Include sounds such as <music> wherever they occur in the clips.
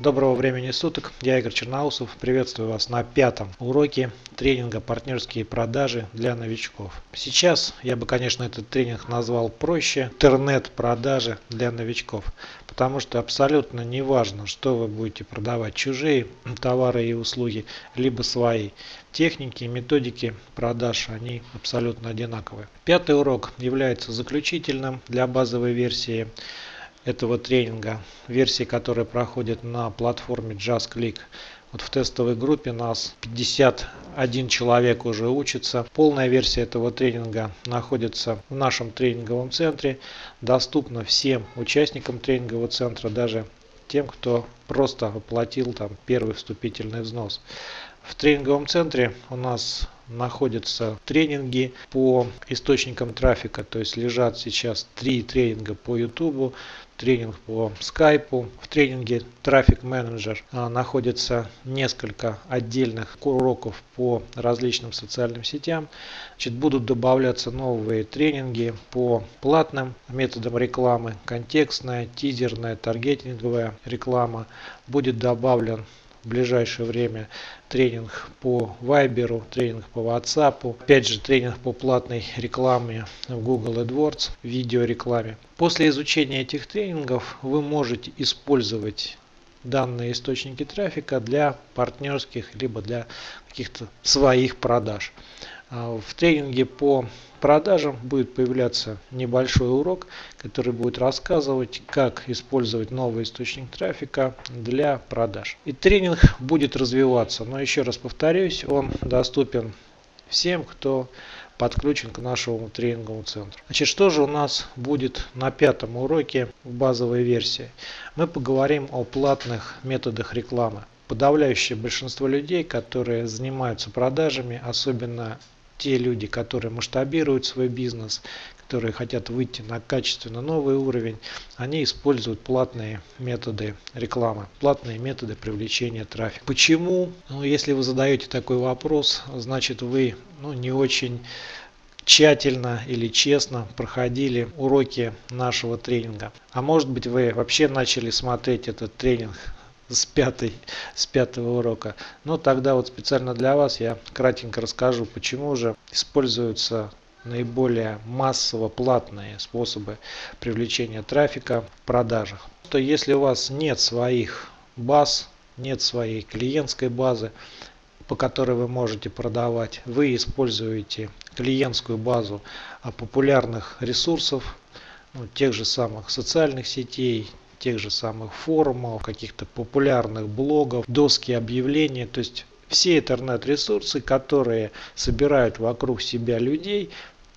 Доброго времени суток, я Игорь Черноусов, приветствую вас на пятом уроке тренинга «Партнерские продажи для новичков». Сейчас я бы, конечно, этот тренинг назвал проще «Интернет-продажи для новичков», потому что абсолютно не важно, что вы будете продавать, чужие товары и услуги, либо свои. Техники и методики продаж, они абсолютно одинаковые. Пятый урок является заключительным для базовой версии этого тренинга, версии, которая проходит на платформе JustClick. Вот в тестовой группе нас 51 человек уже учится. Полная версия этого тренинга находится в нашем тренинговом центре. Доступна всем участникам тренингового центра, даже тем, кто просто оплатил там первый вступительный взнос. В тренинговом центре у нас находятся тренинги по источникам трафика, то есть лежат сейчас три тренинга по YouTube, тренинг по скайпу. В тренинге Traffic Manager а, находится несколько отдельных уроков по различным социальным сетям. Значит, будут добавляться новые тренинги по платным методам рекламы, контекстная, тизерная, таргетинговая реклама. Будет добавлен в ближайшее время тренинг по Viber, тренинг по WhatsApp, опять же тренинг по платной рекламе в Google AdWords, видеорекламе. После изучения этих тренингов вы можете использовать данные источники трафика для партнерских либо для каких-то своих продаж. А в тренинге по продажам будет появляться небольшой урок, который будет рассказывать, как использовать новый источник трафика для продаж. И тренинг будет развиваться, но еще раз повторюсь, он доступен всем, кто подключен к нашему тренинговому центру. Значит, что же у нас будет на пятом уроке в базовой версии? Мы поговорим о платных методах рекламы. Подавляющее большинство людей, которые занимаются продажами, особенно те люди, которые масштабируют свой бизнес, которые хотят выйти на качественно новый уровень, они используют платные методы рекламы, платные методы привлечения трафика. Почему? Ну, если вы задаете такой вопрос, значит вы ну, не очень тщательно или честно проходили уроки нашего тренинга. А может быть вы вообще начали смотреть этот тренинг с, пятой, с пятого урока. Но тогда вот специально для вас я кратенько расскажу, почему же используются наиболее массово платные способы привлечения трафика в продажах. То если у вас нет своих баз, нет своей клиентской базы, по которой вы можете продавать, вы используете клиентскую базу популярных ресурсов, ну, тех же самых социальных сетей, тех же самых форумов, каких-то популярных блогов, доски объявлений, то есть все интернет-ресурсы, которые собирают вокруг себя людей,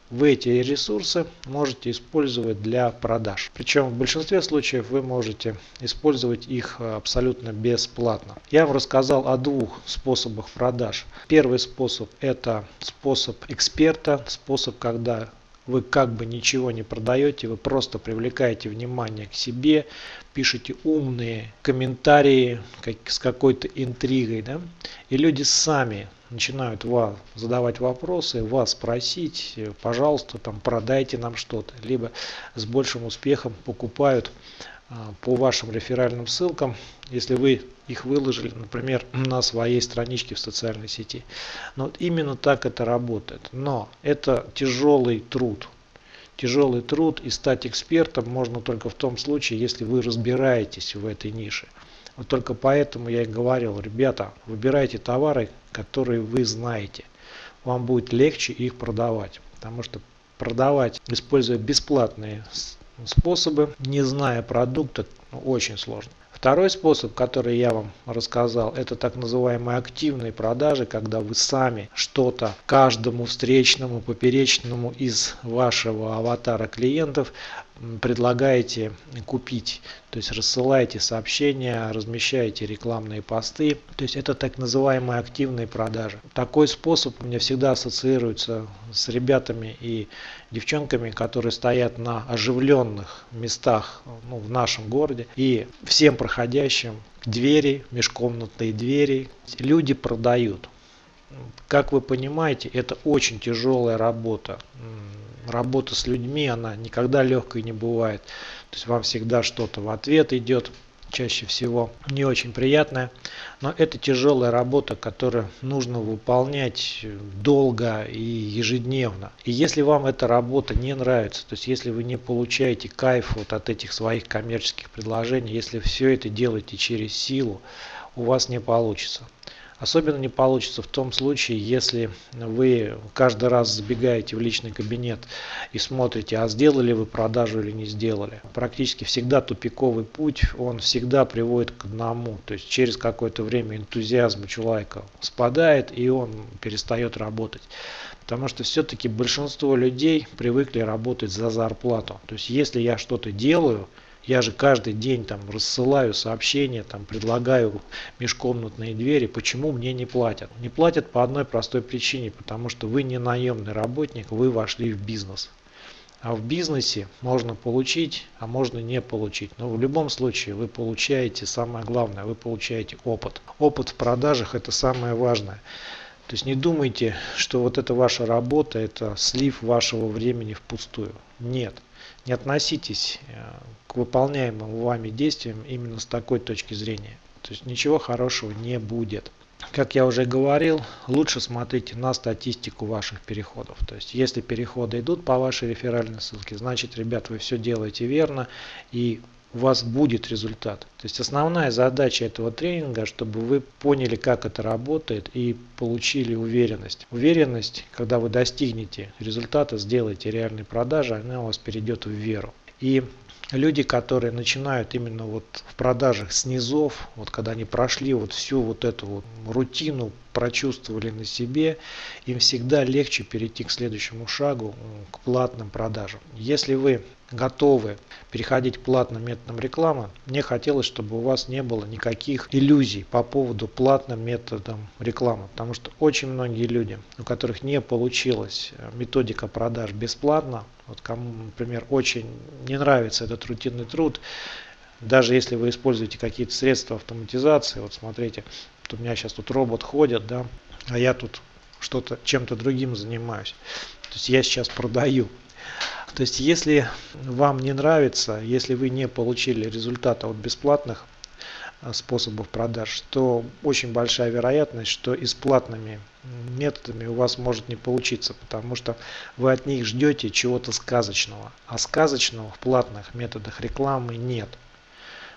вы эти ресурсы можете использовать для продаж. Причем в большинстве случаев вы можете использовать их абсолютно бесплатно. Я вам рассказал о двух способах продаж. Первый способ это способ эксперта, способ, когда вы как бы ничего не продаете, вы просто привлекаете внимание к себе, пишете умные комментарии как, с какой-то интригой, да, и люди сами начинают вас задавать вопросы, вас просить, пожалуйста, там продайте нам что-то, либо с большим успехом покупают по вашим реферальным ссылкам, если вы их выложили, например, <clears throat> на своей страничке в социальной сети. Но вот именно так это работает. Но это тяжелый труд. Тяжелый труд и стать экспертом можно только в том случае, если вы разбираетесь в этой нише. Вот только поэтому я и говорил, ребята, выбирайте товары, которые вы знаете. Вам будет легче их продавать. Потому что продавать, используя бесплатные способы, не зная продукта, ну, очень сложно. Второй способ, который я вам рассказал, это так называемые активные продажи, когда вы сами что-то каждому встречному, поперечному из вашего аватара клиентов предлагаете купить. То есть рассылаете сообщения, размещаете рекламные посты. То есть это так называемые активные продажи. Такой способ у меня всегда ассоциируется с ребятами и девчонками, которые стоят на оживленных местах ну, в нашем городе. И всем проходящим двери, межкомнатные двери, люди продают. Как вы понимаете, это очень тяжелая работа работа с людьми, она никогда легкой не бывает. То есть вам всегда что-то в ответ идет, чаще всего не очень приятная, но это тяжелая работа, которую нужно выполнять долго и ежедневно. И если вам эта работа не нравится, то есть если вы не получаете кайф вот от этих своих коммерческих предложений, если все это делаете через силу, у вас не получится. Особенно не получится в том случае, если вы каждый раз забегаете в личный кабинет и смотрите, а сделали вы продажу или не сделали. Практически всегда тупиковый путь, он всегда приводит к одному. То есть через какое-то время энтузиазм у человека спадает и он перестает работать. Потому что все-таки большинство людей привыкли работать за зарплату. То есть если я что-то делаю, я же каждый день там рассылаю сообщения, там предлагаю межкомнатные двери. Почему мне не платят? Не платят по одной простой причине, потому что вы не наемный работник, вы вошли в бизнес. А в бизнесе можно получить, а можно не получить. Но в любом случае вы получаете самое главное, вы получаете опыт. Опыт в продажах это самое важное. То есть не думайте, что вот эта ваша работа, это слив вашего времени впустую. Нет. Не относитесь э, к выполняемым вами действиям именно с такой точки зрения. То есть ничего хорошего не будет. Как я уже говорил, лучше смотрите на статистику ваших переходов. То есть если переходы идут по вашей реферальной ссылке, значит, ребят, вы все делаете верно и у вас будет результат. То есть основная задача этого тренинга, чтобы вы поняли, как это работает и получили уверенность. Уверенность, когда вы достигнете результата, сделаете реальные продажи, она у вас перейдет в веру. И люди, которые начинают именно вот в продажах с низов, вот когда они прошли вот всю вот эту вот рутину, прочувствовали на себе, им всегда легче перейти к следующему шагу, к платным продажам. Если вы готовы переходить к платным методам рекламы, мне хотелось, чтобы у вас не было никаких иллюзий по поводу платным методам рекламы. Потому что очень многие люди, у которых не получилась э, методика продаж бесплатно, вот кому, например, очень не нравится этот рутинный труд, даже если вы используете какие-то средства автоматизации, вот смотрите, вот у меня сейчас тут робот ходит, да, а я тут что-то чем-то другим занимаюсь. То есть я сейчас продаю. То есть если вам не нравится, если вы не получили результата от бесплатных а, способов продаж, то очень большая вероятность, что и с платными методами у вас может не получиться, потому что вы от них ждете чего-то сказочного. А сказочного в платных методах рекламы нет.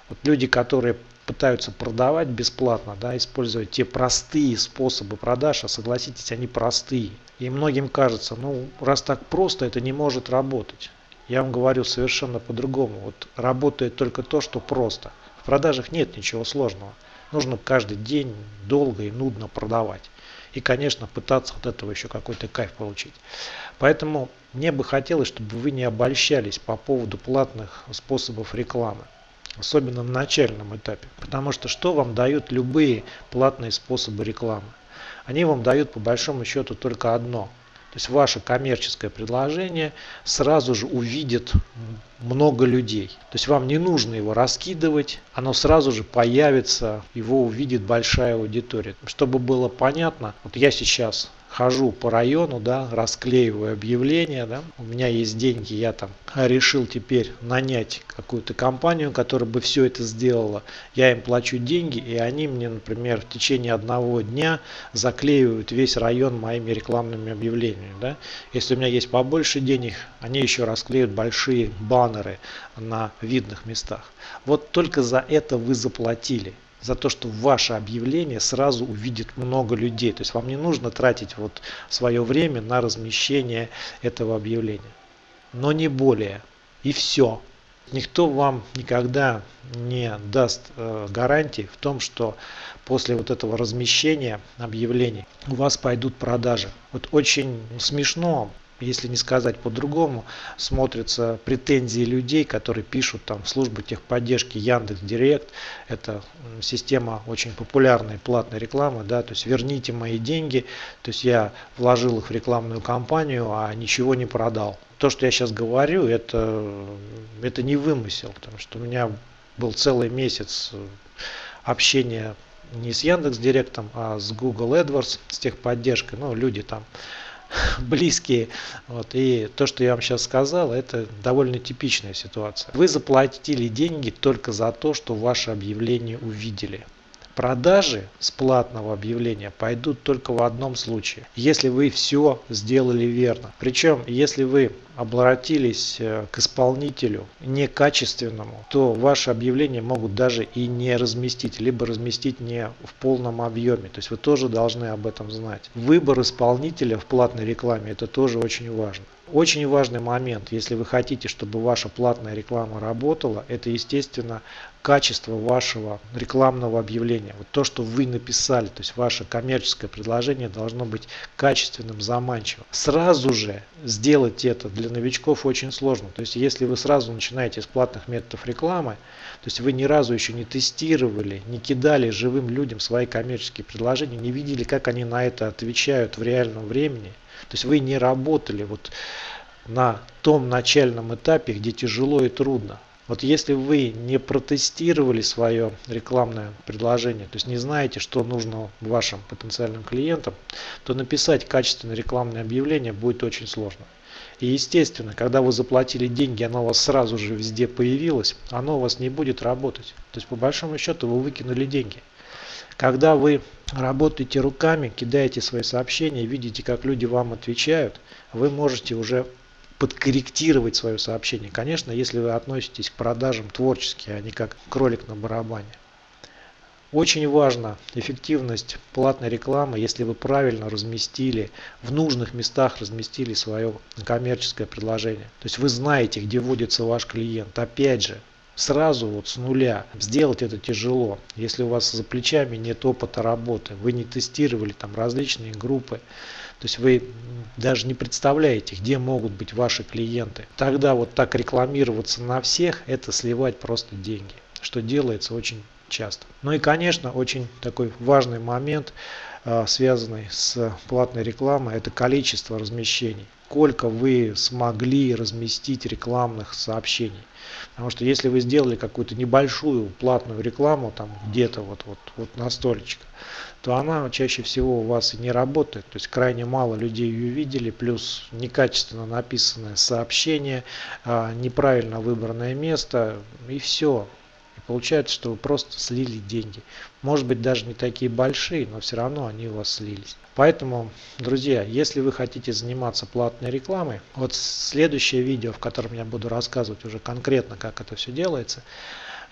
Вот люди, которые пытаются продавать бесплатно, да, используя те простые способы продаж, а согласитесь, они простые. И многим кажется, ну раз так просто, это не может работать. Я вам говорю совершенно по-другому. Вот работает только то, что просто. В продажах нет ничего сложного. Нужно каждый день долго и нудно продавать. И, конечно, пытаться от этого еще какой-то кайф получить. Поэтому мне бы хотелось, чтобы вы не обольщались по поводу платных способов рекламы особенно на начальном этапе. Потому что что вам дают любые платные способы рекламы? Они вам дают по большому счету только одно. То есть ваше коммерческое предложение сразу же увидит много людей. То есть вам не нужно его раскидывать, оно сразу же появится, его увидит большая аудитория. Чтобы было понятно, вот я сейчас хожу по району, да, расклеиваю объявления, да, у меня есть деньги, я там решил теперь нанять какую-то компанию, которая бы все это сделала. Я им плачу деньги, и они мне, например, в течение одного дня заклеивают весь район моими рекламными объявлениями. Да. Если у меня есть побольше денег, они еще расклеют большие баннеры на видных местах. Вот только за это вы заплатили за то, что ваше объявление сразу увидит много людей. То есть вам не нужно тратить вот свое время на размещение этого объявления. Но не более. И все. Никто вам никогда не даст э, гарантии в том, что после вот этого размещения объявлений у вас пойдут продажи. Вот очень смешно если не сказать по-другому, смотрятся претензии людей, которые пишут там в службу техподдержки Яндекс Директ. Это система очень популярной платной рекламы, да, то есть верните мои деньги, то есть я вложил их в рекламную кампанию, а ничего не продал. То, что я сейчас говорю, это, это не вымысел, потому что у меня был целый месяц общения не с Яндекс Директом, а с Google AdWords, с техподдержкой. Ну, люди там <laughs> близкие. Вот. И то, что я вам сейчас сказал, это довольно типичная ситуация. Вы заплатили деньги только за то, что ваше объявление увидели. Продажи с платного объявления пойдут только в одном случае, если вы все сделали верно. Причем, если вы обратились э, к исполнителю некачественному, то ваше объявление могут даже и не разместить, либо разместить не в полном объеме. То есть вы тоже должны об этом знать. Выбор исполнителя в платной рекламе это тоже очень важно. Очень важный момент, если вы хотите, чтобы ваша платная реклама работала, это, естественно, качество вашего рекламного объявления. Вот то, что вы написали, то есть ваше коммерческое предложение должно быть качественным, заманчивым. Сразу же сделать это для новичков очень сложно. То есть если вы сразу начинаете с платных методов рекламы, то есть вы ни разу еще не тестировали, не кидали живым людям свои коммерческие предложения, не видели, как они на это отвечают в реальном времени – то есть вы не работали вот на том начальном этапе, где тяжело и трудно. Вот если вы не протестировали свое рекламное предложение, то есть не знаете, что нужно вашим потенциальным клиентам, то написать качественное рекламное объявление будет очень сложно. И естественно, когда вы заплатили деньги, оно у вас сразу же везде появилось, оно у вас не будет работать. То есть по большому счету вы выкинули деньги. Когда вы работаете руками, кидаете свои сообщения, видите, как люди вам отвечают, вы можете уже подкорректировать свое сообщение. Конечно, если вы относитесь к продажам творчески, а не как кролик на барабане. Очень важна эффективность платной рекламы, если вы правильно разместили, в нужных местах разместили свое коммерческое предложение. То есть вы знаете, где вводится ваш клиент. Опять же, сразу вот с нуля. Сделать это тяжело. Если у вас за плечами нет опыта работы вы не тестировали там различные группы то есть вы даже не представляете где могут быть ваши клиенты. Тогда вот так рекламироваться на всех это сливать просто деньги что делается очень часто. Ну и конечно очень такой важный момент а, связанный с платной рекламой это количество размещений сколько вы смогли разместить рекламных сообщений Потому что если вы сделали какую-то небольшую платную рекламу, там где-то вот, вот, вот на столечко, то она чаще всего у вас и не работает. То есть крайне мало людей ее видели, плюс некачественно написанное сообщение, а, неправильно выбранное место и все. Получается, что вы просто слили деньги. Может быть даже не такие большие, но все равно они у вас слились. Поэтому, друзья, если вы хотите заниматься платной рекламой, вот следующее видео, в котором я буду рассказывать уже конкретно, как это все делается,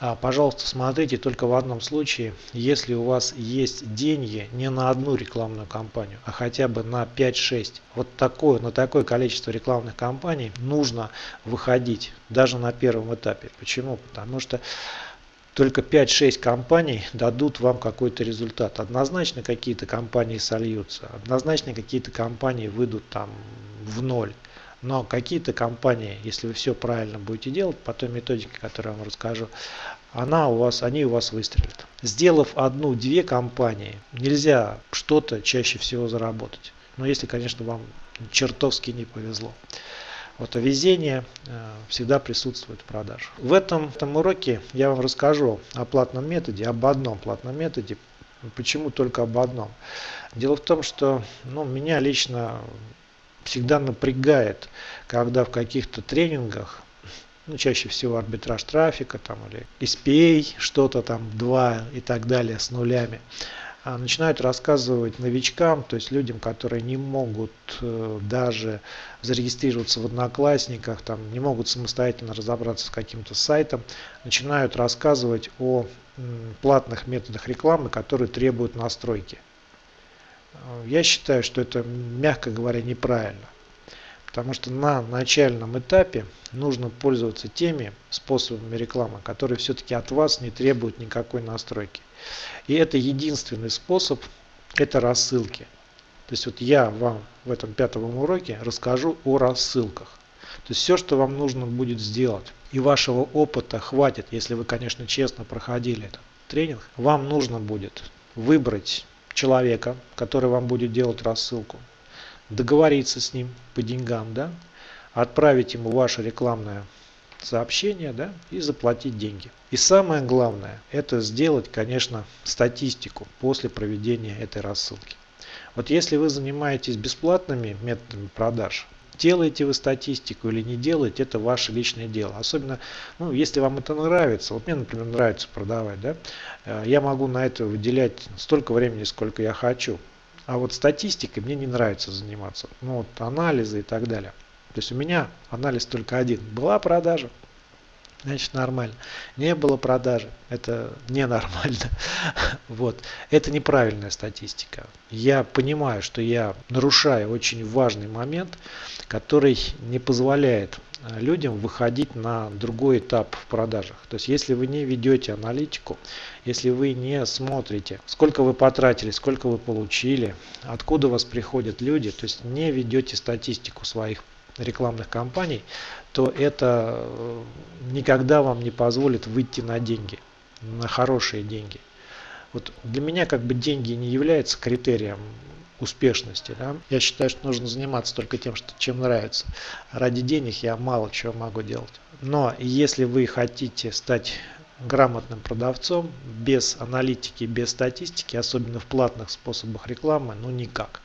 а, пожалуйста, смотрите только в одном случае, если у вас есть деньги не на одну рекламную кампанию, а хотя бы на 5-6. Вот такое, на такое количество рекламных кампаний нужно выходить даже на первом этапе. Почему? Потому что только 5-6 компаний дадут вам какой-то результат. Однозначно какие-то компании сольются, однозначно какие-то компании выйдут там в ноль. Но какие-то компании, если вы все правильно будете делать по той методике, которую я вам расскажу, она у вас, они у вас выстрелят. Сделав одну-две компании, нельзя что-то чаще всего заработать. Но если, конечно, вам чертовски не повезло. Вот, везение э, всегда присутствует в продаже. В этом, этом уроке я вам расскажу о платном методе, об одном платном методе. Почему только об одном? Дело в том, что ну, меня лично всегда напрягает, когда в каких-то тренингах ну, чаще всего арбитраж трафика там, или SPA, что-то там 2 и так далее с нулями. А, начинают рассказывать новичкам, то есть людям, которые не могут э, даже зарегистрироваться в одноклассниках, там, не могут самостоятельно разобраться с каким-то сайтом, начинают рассказывать о платных методах рекламы, которые требуют настройки. Э, я считаю, что это, мягко говоря, неправильно. Потому что на начальном этапе нужно пользоваться теми способами рекламы, которые все-таки от вас не требуют никакой настройки. И это единственный способ, это рассылки. То есть вот я вам в этом пятом уроке расскажу о рассылках. То есть все, что вам нужно будет сделать, и вашего опыта хватит, если вы, конечно, честно проходили этот тренинг, вам нужно будет выбрать человека, который вам будет делать рассылку, договориться с ним по деньгам, да, отправить ему ваше рекламное сообщение да, и заплатить деньги. И самое главное, это сделать, конечно, статистику после проведения этой рассылки. Вот если вы занимаетесь бесплатными методами продаж, делаете вы статистику или не делаете, это ваше личное дело. Особенно, ну, если вам это нравится, вот мне, например, нравится продавать, да, э, я могу на это выделять столько времени, сколько я хочу. А вот статистикой мне не нравится заниматься. Ну, вот анализы и так далее. То есть у меня анализ только один. Была продажа, значит нормально. Не было продажи, это ненормально. <laughs> Вот. Это неправильная статистика. Я понимаю, что я нарушаю очень важный момент, который не позволяет людям выходить на другой этап в продажах. То есть если вы не ведете аналитику, если вы не смотрите, сколько вы потратили, сколько вы получили, откуда у вас приходят люди, то есть не ведете статистику своих рекламных кампаний, то это э, никогда вам не позволит выйти на деньги, на хорошие деньги. Вот для меня как бы деньги не являются критерием успешности. Да? Я считаю, что нужно заниматься только тем, что, чем нравится. Ради денег я мало чего могу делать. Но если вы хотите стать грамотным продавцом, без аналитики, без статистики, особенно в платных способах рекламы, ну никак.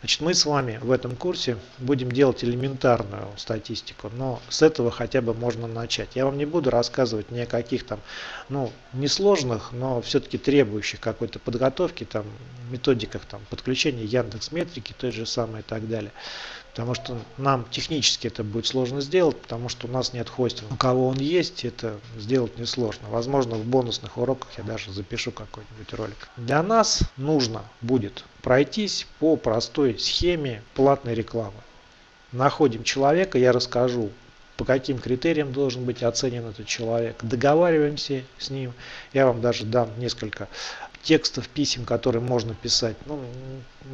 Значит, мы с вами в этом курсе будем делать элементарную статистику, но с этого хотя бы можно начать. Я вам не буду рассказывать ни о каких там, ну, несложных, но все-таки требующих какой-то подготовки, там, методиках там, подключения Яндекс Метрики, той же самой и так далее. Потому что нам технически это будет сложно сделать, потому что у нас нет хостинга. У кого он есть, это сделать несложно. Возможно, в бонусных уроках я даже запишу какой-нибудь ролик. Для нас нужно будет пройтись по простой схеме платной рекламы. Находим человека, я расскажу, по каким критериям должен быть оценен этот человек. Договариваемся с ним. Я вам даже дам несколько текстов писем, которые можно писать. Ну,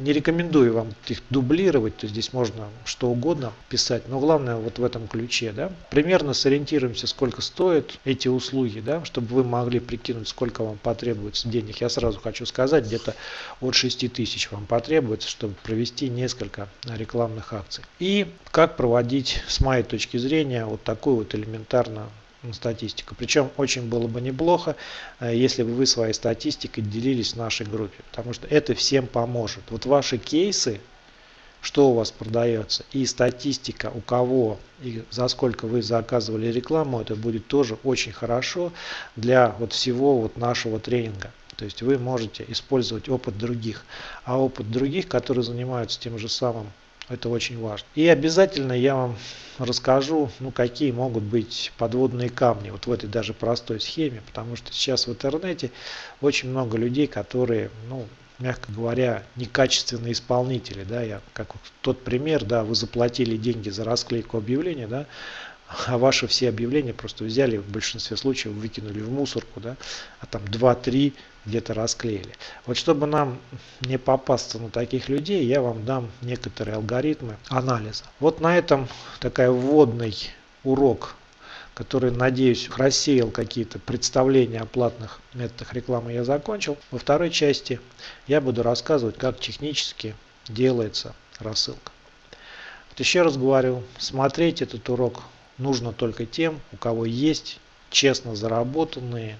не рекомендую вам их дублировать, то здесь можно что угодно писать, но главное вот в этом ключе. Да? Примерно сориентируемся, сколько стоят эти услуги, да, чтобы вы могли прикинуть, сколько вам потребуется денег. Я сразу хочу сказать, где-то от 6 тысяч вам потребуется, чтобы провести несколько рекламных акций. И как проводить, с моей точки зрения, вот такую вот элементарную статистику. Причем очень было бы неплохо, э, если бы вы своей статистикой делились в нашей группе, потому что это всем поможет. Вот ваши кейсы, что у вас продается, и статистика, у кого и за сколько вы заказывали рекламу, это будет тоже очень хорошо для вот всего вот нашего тренинга. То есть вы можете использовать опыт других, а опыт других, которые занимаются тем же самым это очень важно. И обязательно я вам расскажу, ну, какие могут быть подводные камни вот в этой даже простой схеме, потому что сейчас в интернете очень много людей, которые, ну, мягко говоря, некачественные исполнители, да, я как тот пример, да, вы заплатили деньги за расклейку объявления, да, а ваши все объявления просто взяли в большинстве случаев выкинули в мусорку, да, а там 2-3 где-то расклеили. Вот чтобы нам не попасться на таких людей, я вам дам некоторые алгоритмы анализа. Вот на этом такая вводный урок, который, надеюсь, рассеял какие-то представления о платных методах рекламы, я закончил. Во второй части я буду рассказывать, как технически делается рассылка. Вот еще раз говорю, смотреть этот урок нужно только тем, у кого есть честно заработанные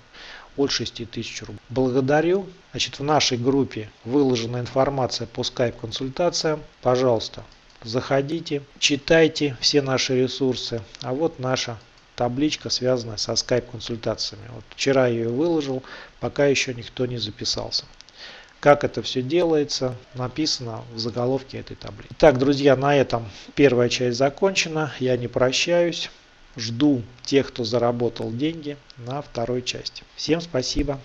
от 6 тысяч рублей. Благодарю. Значит, в нашей группе выложена информация по скайп-консультациям. Пожалуйста, заходите, читайте все наши ресурсы. А вот наша табличка, связанная со скайп-консультациями. Вот вчера я ее выложил, пока еще никто не записался. Как это все делается, написано в заголовке этой таблицы. Итак, друзья, на этом первая часть закончена. Я не прощаюсь. Жду тех, кто заработал деньги на второй части. Всем спасибо.